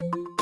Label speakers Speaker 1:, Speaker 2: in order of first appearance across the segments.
Speaker 1: you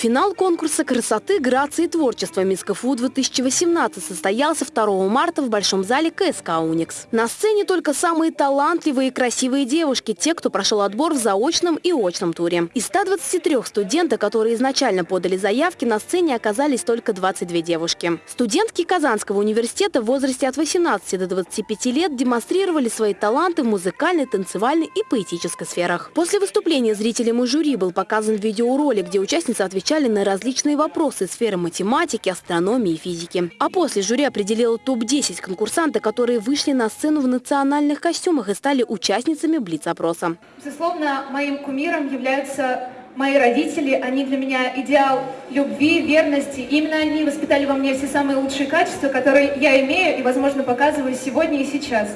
Speaker 1: Финал конкурса красоты, грации и творчества «Мисс КФУ-2018» состоялся 2 марта в Большом зале КСК «Уникс». На сцене только самые талантливые и красивые девушки, те, кто прошел отбор в заочном и очном туре. Из 123 студентов, которые изначально подали заявки, на сцене оказались только 22 девушки. Студентки Казанского университета в возрасте от 18 до 25 лет демонстрировали свои таланты в музыкальной, танцевальной и поэтической сферах. После выступления зрителям и жюри был показан видеоролик, где участницы отвечали отвечали на различные вопросы сферы математики, астрономии и физики. А после жюри определило топ-10 конкурсантов, которые вышли на сцену в национальных костюмах и стали участницами Блиц-опроса.
Speaker 2: Безусловно, моим кумиром являются мои родители. Они для меня идеал любви, верности. Именно они воспитали во мне все самые лучшие качества, которые я имею и, возможно, показываю сегодня и сейчас.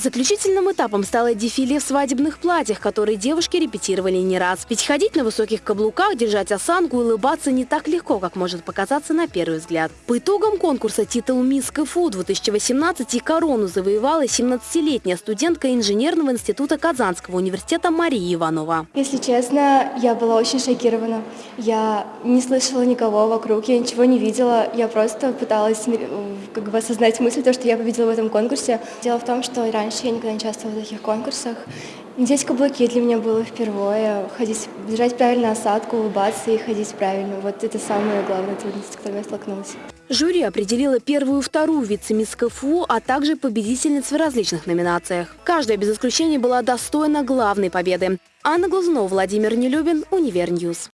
Speaker 1: Заключительным этапом стало дефиле в свадебных платьях, которые девушки репетировали не раз. Ведь ходить на высоких каблуках, держать осанку и улыбаться не так легко, как может показаться на первый взгляд. По итогам конкурса титул «Мисс КФУ» 2018 и корону завоевала 17-летняя студентка инженерного института Казанского университета Мария Иванова.
Speaker 3: Если честно, я была очень шокирована. Я не слышала никого вокруг, я ничего не видела. Я просто пыталась как бы осознать мысль, то, что я победила в этом конкурсе. Дело в том, что раньше Раньше я никогда не участвовала в таких конкурсах. Надеть каблуки для меня было впервые. Ходить, держать правильно осадку, улыбаться и ходить правильно. Вот это самая главная трудность, с которой я столкнулась.
Speaker 1: Жюри определило первую и вторую вице-мисс КФУ, а также победительниц в различных номинациях. Каждая без исключения была достойна главной победы. Анна Глазунова, Владимир Нелюбин, Универньюз.